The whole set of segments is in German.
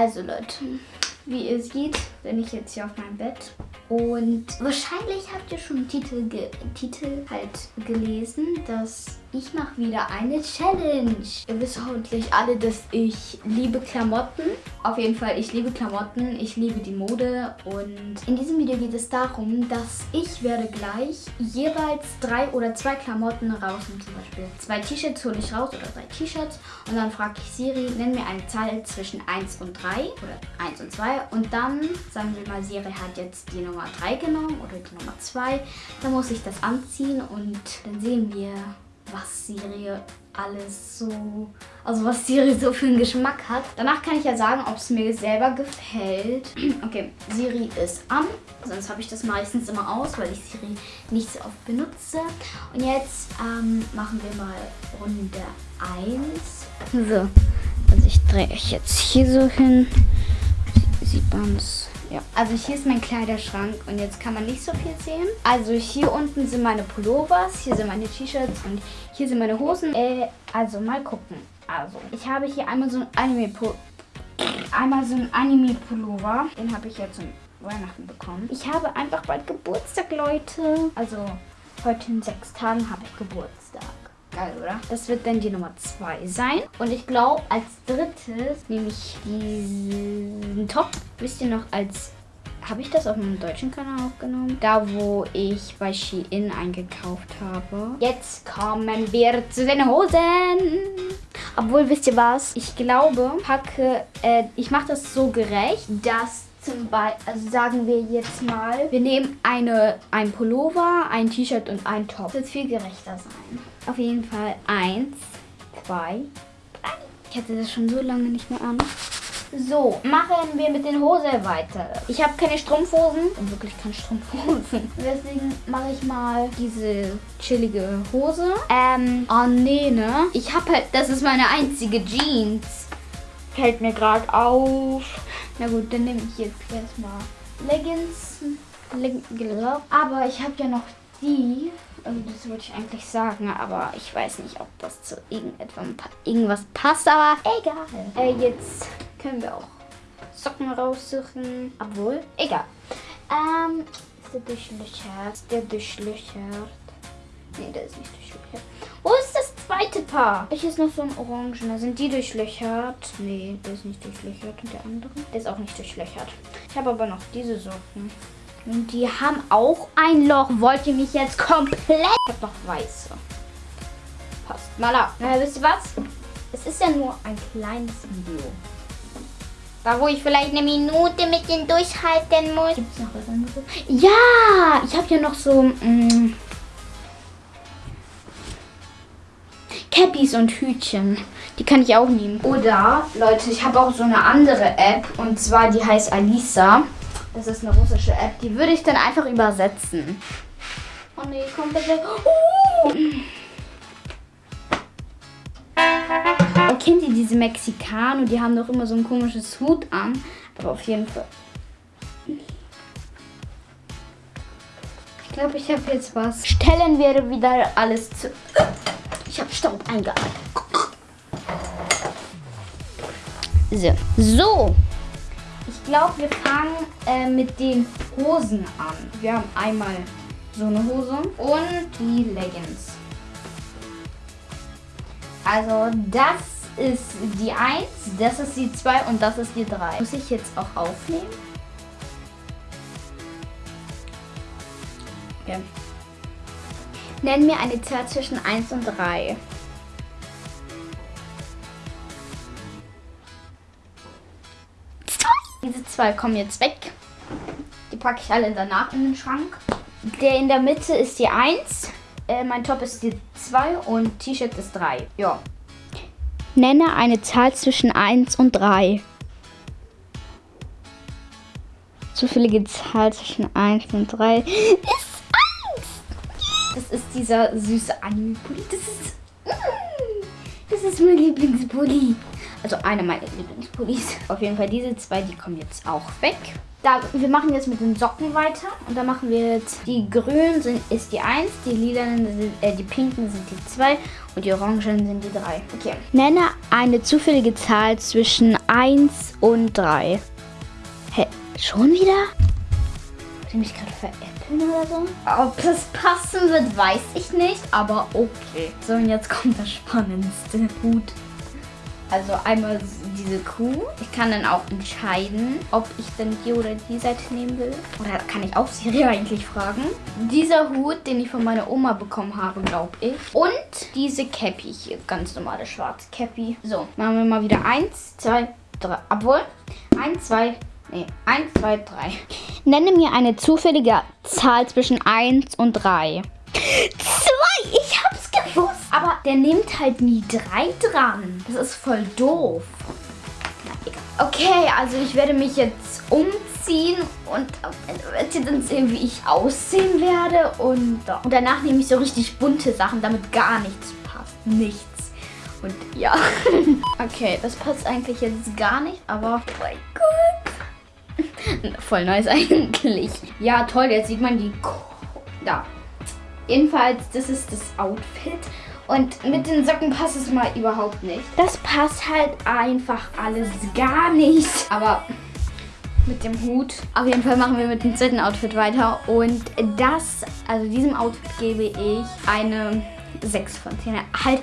Also Leute, wie ihr seht, bin ich jetzt hier auf meinem Bett. Und wahrscheinlich habt ihr schon Titel, Titel halt gelesen, dass ich mache wieder eine Challenge. Ihr wisst hoffentlich alle, dass ich liebe Klamotten. Auf jeden Fall, ich liebe Klamotten, ich liebe die Mode. Und in diesem Video geht es darum, dass ich werde gleich jeweils drei oder zwei Klamotten rausnehmen. Zum Beispiel zwei T-Shirts hole ich raus oder drei T-Shirts. Und dann frage ich Siri, nenn mir eine Zahl zwischen 1 und 3 oder 1 und 2. Und dann, sagen wir mal, Siri hat jetzt die Nummer 3 genommen oder die Nummer 2. Dann muss ich das anziehen und dann sehen wir, was Siri alles so, also was Siri so für einen Geschmack hat. Danach kann ich ja sagen, ob es mir selber gefällt. Okay, Siri ist an. Sonst habe ich das meistens immer aus, weil ich Siri nicht so oft benutze. Und jetzt ähm, machen wir mal Runde 1. So, also ich drehe euch jetzt hier so hin. Sieht man es ja, also hier ist mein Kleiderschrank und jetzt kann man nicht so viel sehen. Also hier unten sind meine Pullovers, hier sind meine T-Shirts und hier sind meine Hosen. Äh, also mal gucken. Also ich habe hier einmal so ein Anime einmal so ein Anime Pullover. Den habe ich jetzt zum Weihnachten bekommen. Ich habe einfach bald Geburtstag, Leute. Also heute in sechs Tagen habe ich Geburtstag. Geil, oder? Das wird dann die Nummer 2 sein. Und ich glaube, als drittes nehme ich diesen Top. Wisst ihr noch, als... Habe ich das auf meinem deutschen Kanal aufgenommen? Da, wo ich bei Shein eingekauft habe. Jetzt kommen wir zu den Hosen. Obwohl, wisst ihr was? Ich glaube, packe... Äh, ich mache das so gerecht, dass zum Beispiel, also sagen wir jetzt mal, wir nehmen eine, ein Pullover, ein T-Shirt und ein Top. Das wird viel gerechter sein. Auf jeden Fall eins, zwei, drei. Ich hatte das schon so lange nicht mehr an. So, machen wir mit den Hosen weiter. Ich habe keine Strumpfhosen. Und wirklich keine Strumpfhosen. Deswegen mache ich mal diese chillige Hose. Ähm, oh nee, ne? Ich habe halt, das ist meine einzige Jeans. Fällt mir gerade auf. Na gut, dann nehme ich jetzt erstmal Leggings. Leg aber ich habe ja noch die. Also das wollte ich eigentlich sagen, aber ich weiß nicht, ob das zu irgendwas passt. Aber egal. Äh, jetzt können wir auch Socken raussuchen. Obwohl, egal. Ähm, ist der durchlöchert? Ist der durchlöchert? Nee, der ist nicht durchlöchert. Wo ist das zweite Paar? Ich ist noch so ein orangener. Sind die durchlöchert? Nee, der ist nicht durchlöchert. Und der andere? Der ist auch nicht durchlöchert. Ich habe aber noch diese Socken. Und die haben auch ein Loch. Wollt ihr mich jetzt komplett... Ich habe noch weiße. Passt mal ab. Na, wisst ihr was? Es ist ja nur ein kleines Video. Da wo ich vielleicht eine Minute mit denen durchhalten muss. Gibt es noch was anderes? Ja! Ich habe ja noch so... Mh, mm, Cappies und Hütchen. Die kann ich auch nehmen. Oder, Leute, ich habe auch so eine andere App. Und zwar, die heißt Alisa. Das ist eine russische App. Die würde ich dann einfach übersetzen. Oh nee, kommt bitte. Oh. Kennt ihr diese Mexikaner? Die haben doch immer so ein komisches Hut an. Aber auf jeden Fall. Ich glaube, ich habe jetzt was. Stellen wir wieder alles zu... Ich habe Staub eingeatmet. So. So. Ich glaube, wir fangen äh, mit den Hosen an. Wir haben einmal so eine Hose und die Leggings. Also das ist die 1, das ist die 2 und das ist die 3. Muss ich jetzt auch aufnehmen? Okay. Nenn mir eine Zahl zwischen 1 und 3. Diese zwei kommen jetzt weg. Die packe ich alle danach in den Schrank. Der in der Mitte ist die 1. Äh, mein Top ist die 2 und T-Shirt ist 3. Ja. Nenne eine Zahl zwischen 1 und 3. Zufällige Zahl zwischen 1 und 3 ist 1. Das ist dieser süße Anime-Pulli. Das ist... Mm, das ist mein Lieblingspulli. Also einer meiner Lieblingspullis. Auf jeden Fall diese zwei, die kommen jetzt auch weg. Da, wir machen jetzt mit den Socken weiter. Und da machen wir jetzt, die grünen sind, ist die 1, die lilanen, sind, äh, die pinken sind die 2 und die orangen sind die 3. Okay. Nenne eine zufällige Zahl zwischen 1 und 3. Hä, schon wieder? Wollt ihr mich gerade veräppeln oder so? Ob das passen wird, weiß ich nicht, aber okay. So, und jetzt kommt das Spannendste. Gut. Also einmal diese Kuh. Ich kann dann auch entscheiden, ob ich dann die oder die Seite nehmen will. Oder kann ich auch Siri eigentlich fragen. Dieser Hut, den ich von meiner Oma bekommen habe, glaube ich. Und diese Cappy hier. Ganz normale schwarze Cappy. So, machen wir mal wieder eins, zwei, drei. Obwohl, eins, zwei, nee, eins, zwei, drei. Nenne mir eine zufällige Zahl zwischen 1 und 3. Zwei! Ich hab's gewusst! Aber der nimmt halt nie drei dran. Das ist voll doof. Na. Okay, also ich werde mich jetzt umziehen und werdet ihr dann sehen, wie ich aussehen werde. Und, und danach nehme ich so richtig bunte Sachen, damit gar nichts passt. Nichts. Und ja. okay, das passt eigentlich jetzt gar nicht, aber oh mein Gott. Voll nice eigentlich. Ja, toll, jetzt sieht man die... Da. Jedenfalls, das ist das Outfit. Und mit den Socken passt es mal überhaupt nicht. Das passt halt einfach alles gar nicht. Aber mit dem Hut. Auf jeden Fall machen wir mit dem zweiten Outfit weiter. Und das, also diesem Outfit gebe ich eine 6 von 10. Halt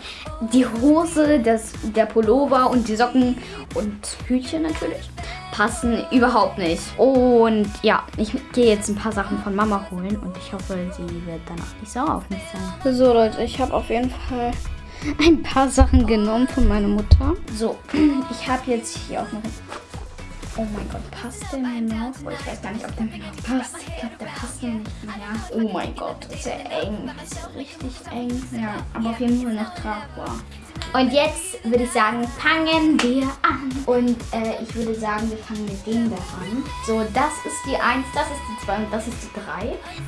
die Hose, das, der Pullover und die Socken und Hütchen natürlich passen überhaupt nicht. Und ja, ich gehe jetzt ein paar Sachen von Mama holen und ich hoffe, sie wird dann auch nicht sauer auf mich sein. So Leute, ich habe auf jeden Fall ein paar Sachen genommen von meiner Mutter. So, ich habe jetzt hier auch noch Oh mein Gott, passt der mir noch? Oh, ich weiß gar nicht, ob der mir noch passt. Ich glaube, der passt mir nicht mehr. Oh mein Gott, ist ja eng. Ist richtig eng. Ja, aber auf jeden Fall noch tragbar. Und jetzt würde ich sagen, fangen wir an. Und äh, ich würde sagen, wir fangen mit dem da an. So, das ist die 1, das ist die 2 und das ist die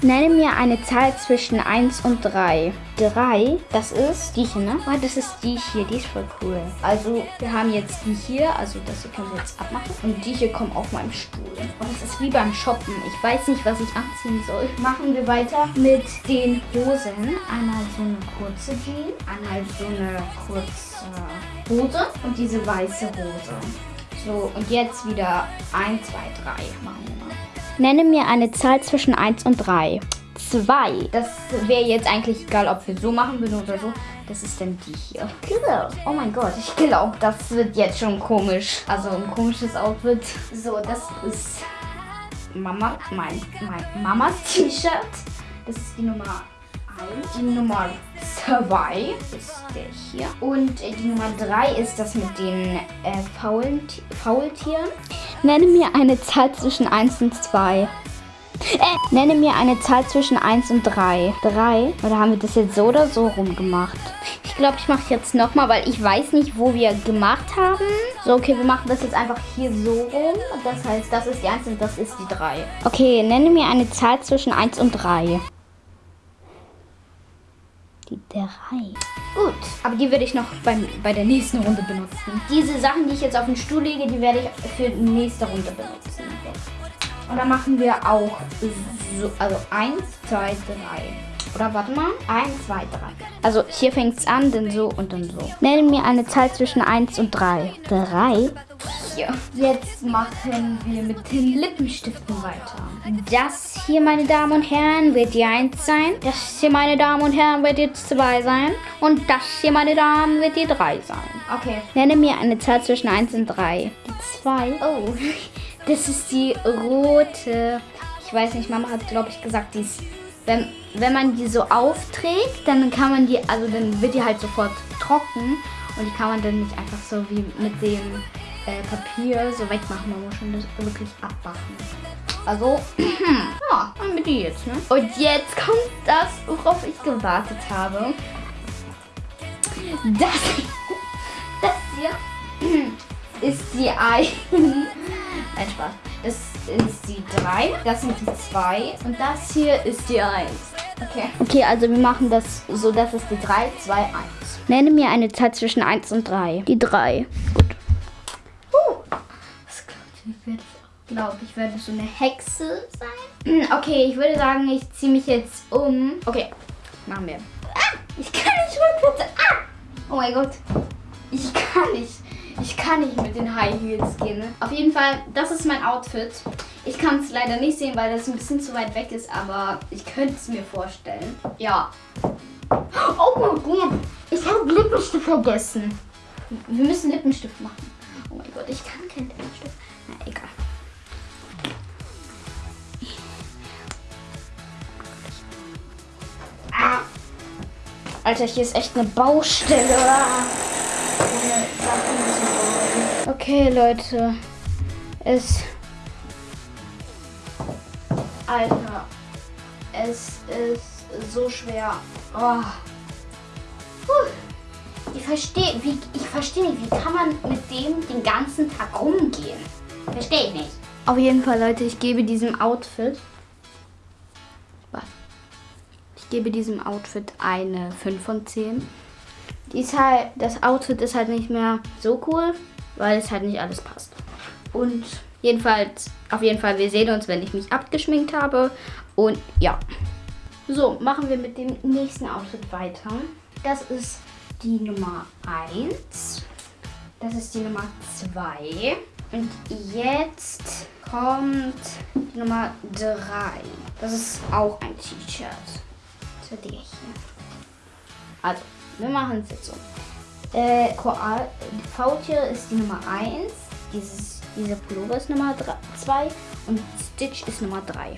3. Nenne mir eine Zahl zwischen 1 und 3. 3, das ist die hier, ne? Oh, das ist die hier, die ist voll cool. Also, wir haben jetzt die hier, also das hier können wir jetzt abmachen. Und die hier kommen auf meinem Stuhl. Und es ist wie beim Shoppen. Ich weiß nicht, was ich anziehen soll. Machen wir weiter mit den Hosen. Einmal so eine kurze Jeans, einmal so eine kurze Hose und diese weiße Hose. So, und jetzt wieder 1, 2, 3 machen wir mal. Nenne mir eine Zahl zwischen 1 und 3. 2. Das wäre jetzt eigentlich egal, ob wir so machen würden oder so. Das ist dann die hier. Oh mein Gott, ich glaube, das wird jetzt schon komisch. Also ein komisches Outfit. So, das ist Mama, mein, mein Mamas T-Shirt. Das ist die Nummer 1. Die Nummer 2 ist der hier. Und die Nummer 3 ist das mit den äh, Faulti Faultieren. Nenne mir eine Zahl zwischen 1 und 2. Äh, nenne mir eine Zahl zwischen 1 und 3. 3? Oder haben wir das jetzt so oder so rum gemacht? Ich glaube, ich mache jetzt nochmal, weil ich weiß nicht, wo wir gemacht haben. So, okay, wir machen das jetzt einfach hier so rum. Das heißt, das ist die 1 und das ist die 3. Okay, nenne mir eine Zahl zwischen 1 und 3 die 3. Gut, aber die werde ich noch beim, bei der nächsten Runde benutzen. Diese Sachen, die ich jetzt auf den Stuhl lege, die werde ich für die nächste Runde benutzen. Und dann machen wir auch so, also 1, 2, 3. Oder warte mal. 1, 2, 3. Also hier fängt es an, dann so und dann so. Nenne mir eine Zahl zwischen 1 und 3. 3? Hier. Jetzt machen wir mit den Lippenstiften weiter. Das hier, meine Damen und Herren, wird die 1 sein. Das hier, meine Damen und Herren, wird die 2 sein. Und das hier, meine Damen, wird die 3 sein. Okay. Nenne mir eine Zahl zwischen 1 und 3. Die 2. Oh, das ist die rote. Ich weiß nicht, Mama hat, glaube ich, gesagt, die ist wenn, wenn man die so aufträgt, dann kann man die, also dann wird die halt sofort trocken und die kann man dann nicht einfach so wie mit dem äh, Papier so wegmachen. Man muss schon das wirklich abmachen. Also, ja, dann mit die jetzt, ne? Und jetzt kommt das, worauf ich gewartet habe. Das, das hier ist die ein. Nein, Spaß. Das ist die 3, das sind die 2 und das hier ist die 1. Okay. Okay, also wir machen das so, das ist die 3, 2, 1. Nenne mir eine Zahl zwischen 1 und 3. Die 3. Wie wird glaube, ich werde so eine Hexe sein. Okay, ich würde sagen, ich ziehe mich jetzt um. Okay, machen wir. Ah, ich kann nicht rückwärts. Ah! Oh mein Gott. Ich kann nicht. Ich kann nicht mit den High Heels gehen. Ne? Auf jeden Fall, das ist mein Outfit. Ich kann es leider nicht sehen, weil das ein bisschen zu weit weg ist, aber ich könnte es mir vorstellen. Ja. Oh mein Gott. Ich habe Lippenstift vergessen. Wir müssen Lippenstift machen. Oh mein Gott, ich kann keinen Lippenstift. Alter, hier ist echt eine Baustelle. Okay, Leute. Es. Alter. Es ist so schwer. Oh. Ich verstehe, ich verstehe nicht, wie kann man mit dem den ganzen Tag rumgehen? Verstehe ich nicht. Auf jeden Fall, Leute, ich gebe diesem Outfit. Ich gebe diesem Outfit eine 5 von 10. Die ist halt, das Outfit ist halt nicht mehr so cool, weil es halt nicht alles passt. Und jedenfalls, auf jeden Fall, wir sehen uns, wenn ich mich abgeschminkt habe. Und ja. So, machen wir mit dem nächsten Outfit weiter. Das ist die Nummer 1. Das ist die Nummer 2. Und jetzt kommt die Nummer 3. Das ist auch ein T-Shirt. So der hier. Also, wir machen es jetzt so. Äh, Faultier ist die Nummer 1. Dieses, dieser Pullover ist Nummer 2. Und Stitch ist Nummer 3.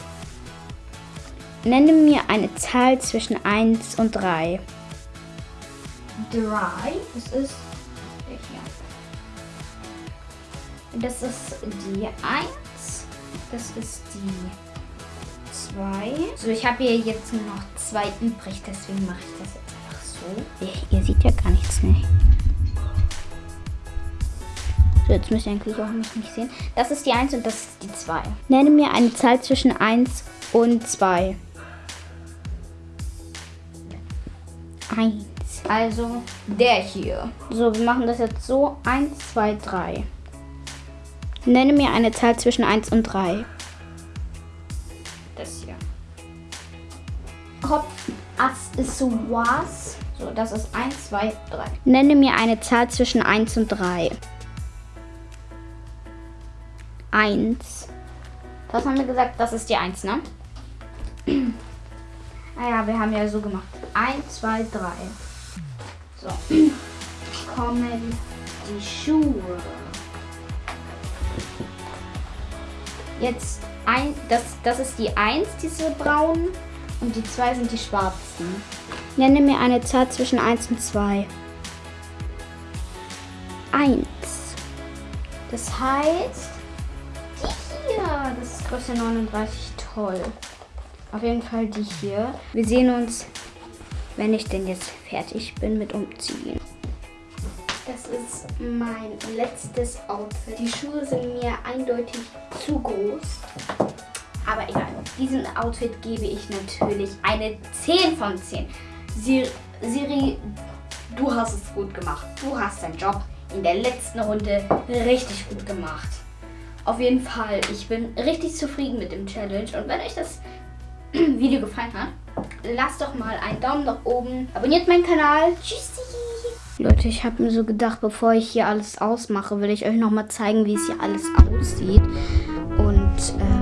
Nenne mir eine Zahl zwischen 1 und 3. 3. Das ist hier. Das ist die 1. Das ist die 2. So, ich habe hier jetzt nur noch zwei übrig, deswegen mache ich das jetzt einfach so. Ihr, ihr seht ja gar nichts, ne? So, jetzt müsst ihr eigentlich auch nicht, nicht sehen. Das ist die 1 und das ist die 2. Nenne mir eine Zahl zwischen 1 und 2. 1. Also der hier. So, wir machen das jetzt so. 1, 2, 3. Nenne mir eine Zahl zwischen 1 und 3. Das hier. Kopf, Ass ist so was. So, das ist 1, 2, 3. Nenne mir eine Zahl zwischen 1 und 3. 1. Was haben wir gesagt? Das ist die 1, ne? naja, wir haben ja so gemacht. 1, 2, 3. So. Kommen die Schuhe. Jetzt ein, das, das ist die 1, diese braunen. Und die 2 sind die schwarzen. Nenne mir eine Zahl zwischen 1 und 2. 1. Das heißt, die hier, das ist Größe 39, toll. Auf jeden Fall die hier. Wir sehen uns wenn ich denn jetzt fertig bin mit Umziehen. Mein letztes Outfit. Die Schuhe sind mir eindeutig zu groß. Aber egal. Diesem Outfit gebe ich natürlich eine 10 von 10. Siri, Siri, du hast es gut gemacht. Du hast deinen Job in der letzten Runde richtig gut gemacht. Auf jeden Fall, ich bin richtig zufrieden mit dem Challenge. Und wenn euch das Video gefallen hat, lasst doch mal einen Daumen nach oben. Abonniert meinen Kanal. Tschüssi. Leute, ich habe mir so gedacht, bevor ich hier alles ausmache, will ich euch nochmal zeigen, wie es hier alles aussieht. Und, äh,